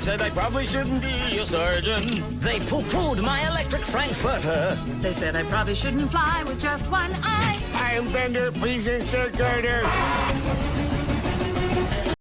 They said I probably shouldn't be a surgeon. They poo-pooed my electric frankfurter. They said I probably shouldn't fly with just one eye. I am Bender, please insert girder.